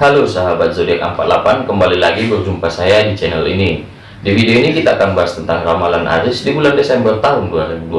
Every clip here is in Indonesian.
Halo sahabat zodiak 48 kembali lagi berjumpa saya di channel ini. Di video ini kita akan bahas tentang ramalan Aries di bulan Desember tahun 2020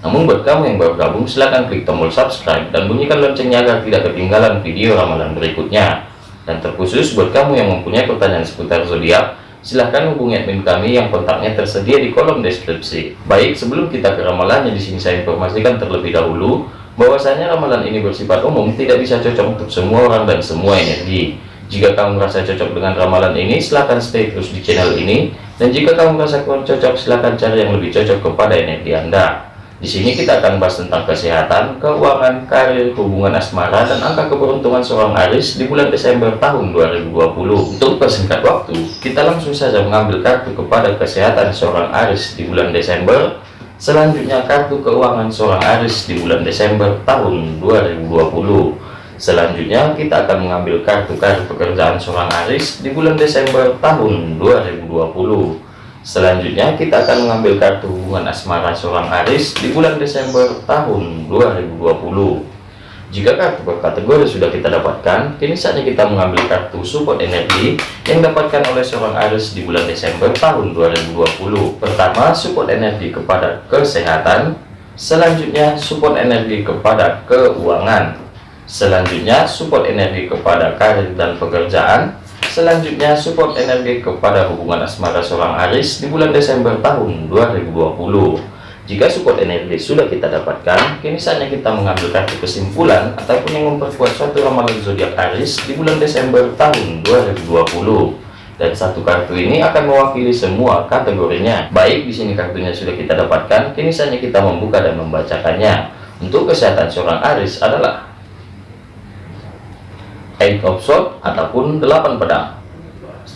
namun buat kamu yang baru gabung silahkan klik tombol subscribe dan bunyikan loncengnya agar tidak ketinggalan video ramalan berikutnya. Dan terkhusus buat kamu yang mempunyai pertanyaan seputar zodiak silahkan hubungi admin kami yang kontaknya tersedia di kolom deskripsi. Baik sebelum kita ke ramalannya di sini saya informasikan terlebih dahulu bahwasanya ramalan ini bersifat umum tidak bisa cocok untuk semua orang dan semua energi. Jika kamu merasa cocok dengan ramalan ini silahkan stay terus di channel ini. Dan jika kamu merasa kurang cocok silahkan cari yang lebih cocok kepada energi anda. Di sini kita akan bahas tentang kesehatan, keuangan, karir, hubungan asmara, dan angka keberuntungan seorang Aris di bulan Desember tahun 2020. Untuk persingkat waktu, kita langsung saja mengambil kartu kepada kesehatan seorang Aris di bulan Desember Selanjutnya kartu keuangan seorang Aris di bulan Desember tahun 2020. Selanjutnya kita akan mengambil kartu-kartu pekerjaan seorang Aris di bulan Desember tahun 2020. Selanjutnya kita akan mengambil kartu hubungan asmara seorang Aris di bulan Desember tahun 2020. Jika kartu kategori sudah kita dapatkan, kini saatnya kita mengambil kartu support energi yang dapatkan oleh seorang Aries di bulan Desember tahun 2020. Pertama, support energi kepada kesehatan. Selanjutnya, support energi kepada keuangan. Selanjutnya, support energi kepada karir dan pekerjaan. Selanjutnya, support energi kepada hubungan asmara seorang Aries di bulan Desember tahun 2020. Jika support energi sudah kita dapatkan, kini saatnya kita mengambil kartu kesimpulan ataupun yang memperkuat suatu ramalan zodiak Aries di bulan Desember tahun 2020. Dan satu kartu ini akan mewakili semua kategorinya. Baik, di sini kartunya sudah kita dapatkan, kini saatnya kita membuka dan membacakannya. Untuk kesehatan seorang Aries adalah Eight of Swords ataupun delapan pedang.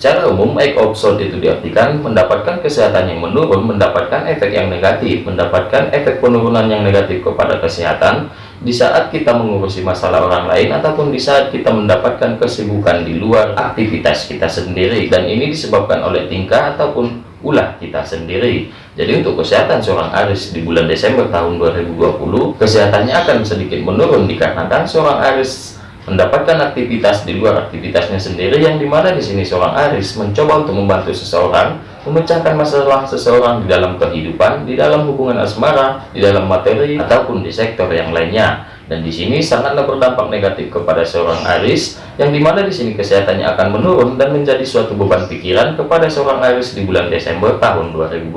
Secara umum, offshore itu diartikan mendapatkan kesehatan yang menurun, mendapatkan efek yang negatif, mendapatkan efek penurunan yang negatif kepada kesehatan di saat kita mengurusi masalah orang lain ataupun di saat kita mendapatkan kesibukan di luar aktivitas kita sendiri dan ini disebabkan oleh tingkah ataupun ulah kita sendiri. Jadi untuk kesehatan seorang Aris di bulan Desember tahun 2020, kesehatannya akan sedikit menurun dikarenakan seorang Aris mendapatkan aktivitas di luar aktivitasnya sendiri yang di mana di sini seorang Aris mencoba untuk membantu seseorang memecahkan masalah seseorang di dalam kehidupan di dalam hubungan asmara di dalam materi ataupun di sektor yang lainnya. Dan di sini sangatlah berdampak negatif kepada seorang Aris yang di mana di sini kesehatannya akan menurun dan menjadi suatu beban pikiran kepada seorang Aris di bulan Desember tahun 2020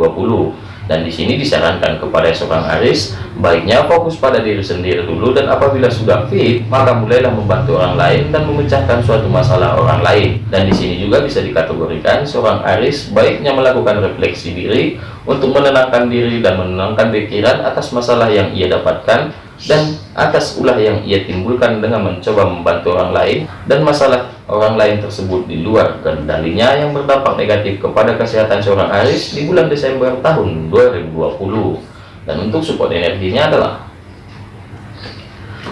dan di sini disarankan kepada seorang Aris baiknya fokus pada diri sendiri dulu dan apabila sudah fit maka mulailah membantu orang lain dan memecahkan suatu masalah orang lain. Dan di sini juga bisa dikategorikan seorang Aris baiknya melakukan refleksi diri untuk menenangkan diri dan menenangkan pikiran atas masalah yang ia dapatkan dan atas ulah yang ia timbulkan dengan mencoba membantu orang lain dan masalah orang lain tersebut di luar kendalinya yang berdampak negatif kepada kesehatan seorang Aris di bulan Desember tahun 2020 dan untuk support energinya adalah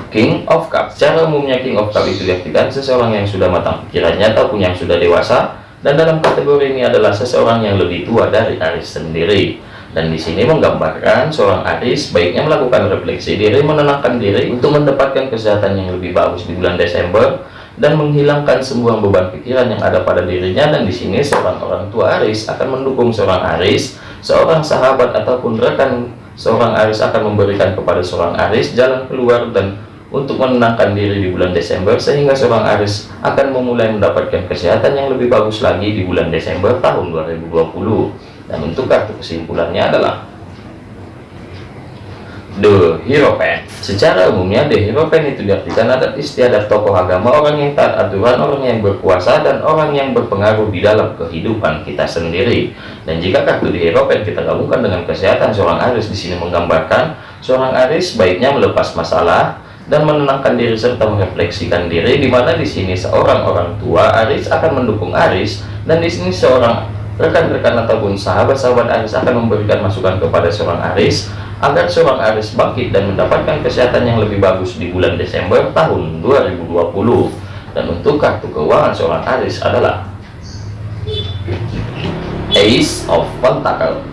King of Cup secara umumnya King of Cup itu diartikan seseorang yang sudah matang. Pikirannya ataupun yang sudah dewasa. Dan dalam kategori ini adalah seseorang yang lebih tua dari Aris sendiri. Dan di sini menggambarkan seorang Aris baiknya melakukan refleksi diri menenangkan diri untuk mendapatkan kesehatan yang lebih bagus di bulan Desember dan menghilangkan semua beban pikiran yang ada pada dirinya dan di sini seorang orang tua Aris akan mendukung seorang Aris seorang sahabat ataupun rekan seorang Aris akan memberikan kepada seorang Aris jalan keluar dan untuk menenangkan diri di bulan Desember sehingga seorang Aris akan memulai mendapatkan kesehatan yang lebih bagus lagi di bulan Desember tahun 2020 dan untuk kartu kesimpulannya adalah The Hero Pen Secara umumnya The Hero Pen itu diartikan adat istiadat tokoh agama orang yang taat aturan, orang yang berkuasa, dan orang yang berpengaruh di dalam kehidupan kita sendiri. Dan jika kartu The Hero Pen kita gabungkan dengan kesehatan seorang Aris di sini menggambarkan seorang Aris baiknya melepas masalah dan menenangkan diri serta merefleksikan diri di mana di sini seorang orang tua Aris akan mendukung Aris dan di sini seorang rekan-rekan ataupun sahabat-sahabat Aris akan memberikan masukan kepada seorang Aris agar seorang Aris bangkit dan mendapatkan kesehatan yang lebih bagus di bulan Desember tahun 2020 dan untuk kartu keuangan seorang Aris adalah Ace of Pentacle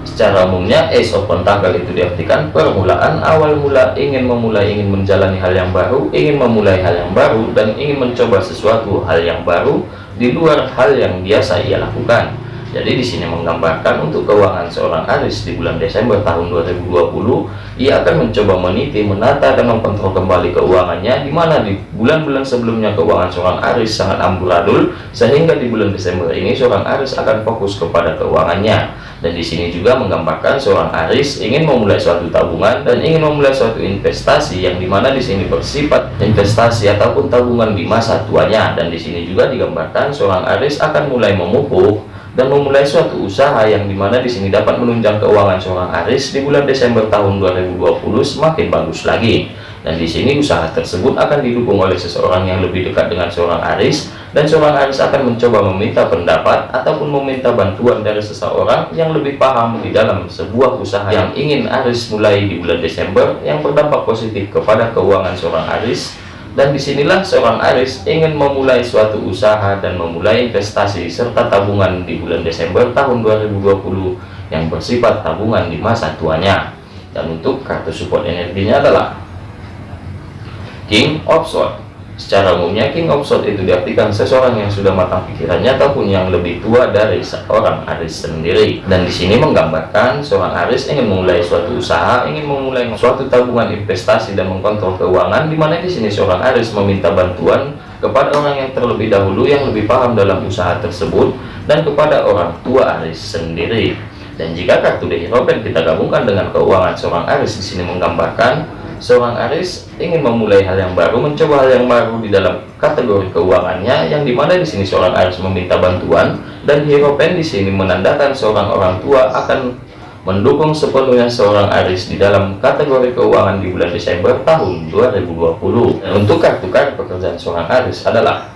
Secara umumnya Ace of Pentacle itu diartikan permulaan awal mula ingin memulai ingin menjalani hal yang baru ingin memulai hal yang baru dan ingin mencoba sesuatu hal yang baru di luar hal yang biasa ia lakukan jadi di sini menggambarkan untuk keuangan seorang Aris di bulan Desember tahun 2020, ia akan mencoba meniti, menata dan mengkontrol kembali keuangannya di mana di bulan-bulan sebelumnya keuangan seorang Aris sangat amburadul sehingga di bulan Desember ini seorang Aris akan fokus kepada keuangannya. Dan di sini juga menggambarkan seorang Aris ingin memulai suatu tabungan dan ingin memulai suatu investasi yang di mana di sini bersifat investasi ataupun tabungan di masa tuanya dan di sini juga digambarkan seorang Aris akan mulai memupuk dan memulai suatu usaha yang di mana di sini dapat menunjang keuangan seorang Aris di bulan Desember tahun 2020 semakin bagus lagi. Dan di sini usaha tersebut akan didukung oleh seseorang yang lebih dekat dengan seorang Aris dan seorang Aris akan mencoba meminta pendapat ataupun meminta bantuan dari seseorang yang lebih paham di dalam sebuah usaha yang ingin Aris mulai di bulan Desember yang berdampak positif kepada keuangan seorang Aris dan di sinilah seorang Aris ingin memulai suatu usaha dan memulai investasi serta tabungan di bulan Desember tahun 2020 yang bersifat tabungan di masa tuanya. Dan untuk kartu support energinya adalah King of Swords Secara umumnya King of Swords itu diartikan seseorang yang sudah matang pikirannya ataupun yang lebih tua dari seorang Aris sendiri. Dan di sini menggambarkan seorang Aris ingin memulai suatu usaha, ingin memulai suatu tabungan investasi dan mengkontrol keuangan di mana di sini seorang Aris meminta bantuan kepada orang yang terlebih dahulu yang lebih paham dalam usaha tersebut dan kepada orang tua Aris sendiri. Dan jika kartu The Hero kita gabungkan dengan keuangan seorang Aris di sini menggambarkan seorang Aris ingin memulai hal yang baru, mencoba hal yang baru di dalam kategori keuangannya, yang di mana di sini seorang Aris meminta bantuan dan Hero Pen di sini menandakan seorang orang tua akan mendukung sepenuhnya seorang Aris di dalam kategori keuangan di bulan Desember tahun 2020. Dan untuk kartu-kartu pekerjaan seorang Aris adalah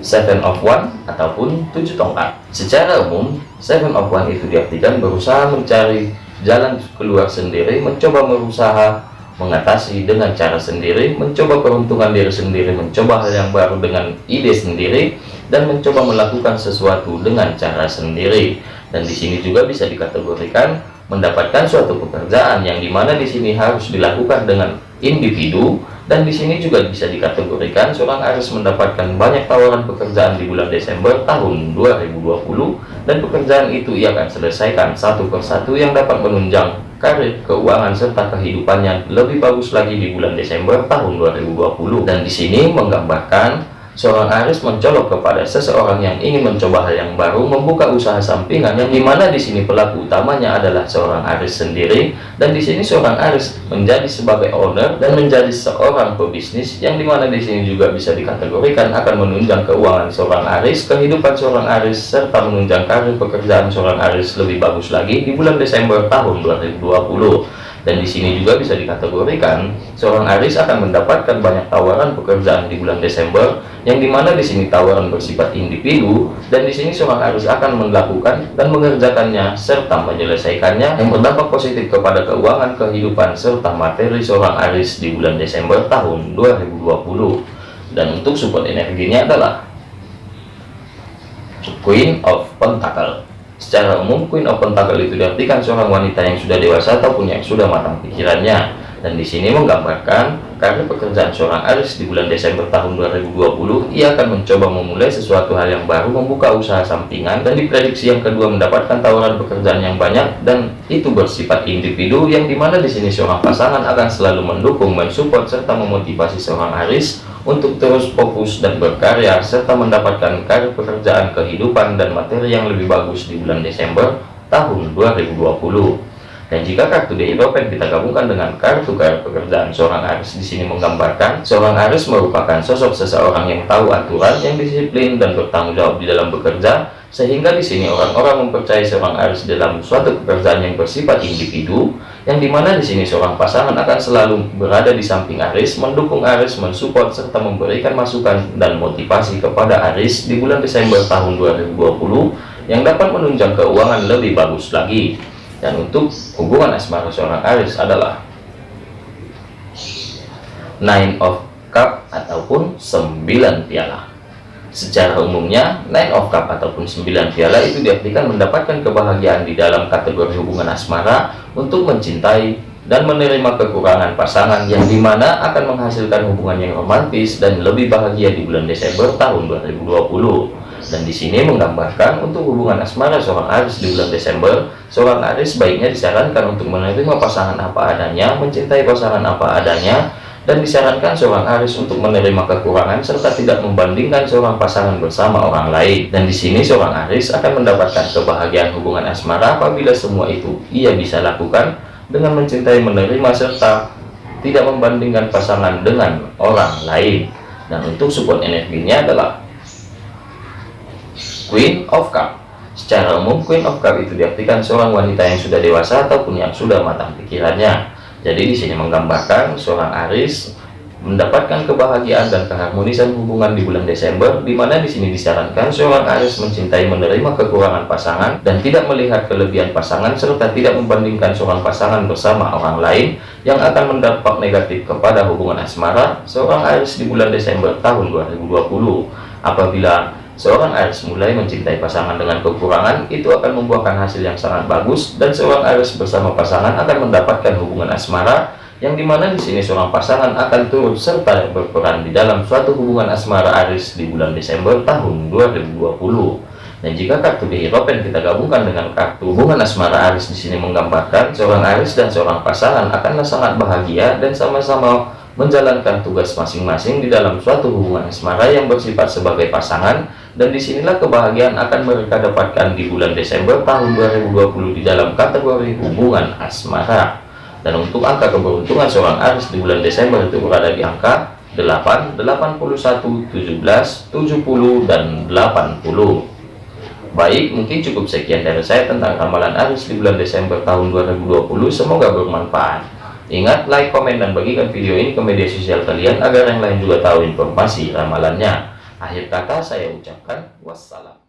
Seven of One ataupun tujuh tongkat. Secara umum, Seven of One itu diartikan berusaha mencari jalan keluar sendiri, mencoba berusaha mengatasi dengan cara sendiri, mencoba peruntungan diri sendiri, mencoba hal yang baru dengan ide sendiri, dan mencoba melakukan sesuatu dengan cara sendiri. Dan di sini juga bisa dikategorikan mendapatkan suatu pekerjaan yang di mana di sini harus dilakukan dengan individu dan di sini juga bisa dikategorikan seorang harus mendapatkan banyak tawaran pekerjaan di bulan Desember tahun 2020 dan pekerjaan itu ia akan selesaikan satu persatu yang dapat menunjang karir, keuangan serta kehidupannya lebih bagus lagi di bulan Desember tahun 2020 dan di sini menggambarkan Seorang Aris mencolok kepada seseorang yang ingin mencoba hal yang baru, membuka usaha sampingan yang di mana di sini pelaku utamanya adalah seorang Aris sendiri, dan di sini seorang Aris menjadi sebagai owner dan menjadi seorang pebisnis yang di mana di sini juga bisa dikategorikan akan menunjang keuangan seorang Aris, kehidupan seorang Aris, serta menunjang karir pekerjaan seorang Aris lebih bagus lagi di bulan Desember tahun 2020 dan di sini juga bisa dikategorikan seorang Aris akan mendapatkan banyak tawaran pekerjaan di bulan Desember yang di mana di sini tawaran bersifat individu dan di sini seorang Aris akan melakukan dan mengerjakannya serta menyelesaikannya. Yang berdampak positif kepada keuangan kehidupan serta materi seorang Aris di bulan Desember tahun 2020 dan untuk support energinya adalah Queen of Pentacle Secara umum, Queen of Pentacle itu diartikan seorang wanita yang sudah dewasa ataupun yang sudah matang pikirannya. Dan di sini menggambarkan karena pekerjaan seorang Aris di bulan Desember tahun 2020, ia akan mencoba memulai sesuatu hal yang baru, membuka usaha sampingan, dan diprediksi yang kedua mendapatkan tawaran pekerjaan yang banyak, dan itu bersifat individu, yang di mana di sini seorang pasangan akan selalu mendukung, mensupport, serta memotivasi seorang Aris untuk terus fokus dan berkarya serta mendapatkan karir pekerjaan kehidupan dan materi yang lebih bagus di bulan Desember tahun 2020 dan jika kartu The Hierophant kita gabungkan dengan kartu karir pekerjaan seorang Aris di sini menggambarkan seorang Aris merupakan sosok seseorang yang tahu aturan, yang disiplin dan bertanggung jawab di dalam bekerja, sehingga di sini orang-orang mempercayai seorang Aris dalam suatu pekerjaan yang bersifat individu, yang di mana di sini seorang pasangan akan selalu berada di samping Aris, mendukung Aris, mensupport serta memberikan masukan dan motivasi kepada Aris di bulan Desember tahun 2020 yang dapat menunjang keuangan lebih bagus lagi. Dan untuk hubungan asmara seorang Aris adalah nine of cup ataupun 9 piala Secara umumnya, nine of cup ataupun 9 piala itu diartikan mendapatkan kebahagiaan di dalam kategori hubungan asmara untuk mencintai dan menerima kekurangan pasangan yang di mana akan menghasilkan hubungan yang romantis dan lebih bahagia di bulan Desember tahun 2020. Dan di sini menggambarkan untuk hubungan asmara seorang Aris di bulan Desember, seorang Aris baiknya disarankan untuk menerima pasangan apa adanya, mencintai pasangan apa adanya, dan disarankan seorang Aris untuk menerima kekurangan serta tidak membandingkan seorang pasangan bersama orang lain. Dan di sini seorang Aris akan mendapatkan kebahagiaan hubungan asmara apabila semua itu ia bisa lakukan dengan mencintai, menerima serta tidak membandingkan pasangan dengan orang lain. Dan untuk support energinya adalah Queen of Cup. Secara umum Queen of Cup itu diartikan seorang wanita yang sudah dewasa ataupun yang sudah matang pikirannya jadi di sini menggambarkan seorang Aris mendapatkan kebahagiaan dan keharmonisan hubungan di bulan Desember, di mana di sini disarankan seorang Aris mencintai menerima kekurangan pasangan dan tidak melihat kelebihan pasangan serta tidak membandingkan seorang pasangan bersama orang lain yang akan mendapat negatif kepada hubungan asmara seorang Aris di bulan Desember tahun 2020. Apabila Seorang Aries mulai mencintai pasangan dengan kekurangan, itu akan membuahkan hasil yang sangat bagus, dan seorang Aries bersama pasangan akan mendapatkan hubungan asmara, yang di mana di sini seorang pasangan akan turut serta berperan di dalam suatu hubungan asmara Aries di bulan Desember tahun 2020. Dan jika kartu Hierophant kita gabungkan dengan kartu hubungan asmara Aries di sini menggambarkan seorang Aries dan seorang pasangan akanlah sangat bahagia dan sama-sama menjalankan tugas masing-masing di dalam suatu hubungan asmara yang bersifat sebagai pasangan dan di sinilah kebahagiaan akan mereka dapatkan di bulan Desember tahun 2020 di dalam kategori hubungan asmara. Dan untuk angka keberuntungan seorang Aris di bulan Desember itu berada di angka 8, 81, 17, 70, dan 80 baik mungkin cukup sekian dari saya tentang ramalan Aris di bulan Desember tahun 2020 semoga bermanfaat. Ingat like, komen, dan bagikan video ini ke media sosial kalian agar yang lain juga tahu informasi ramalannya Akhir kata saya ucapkan wassalam.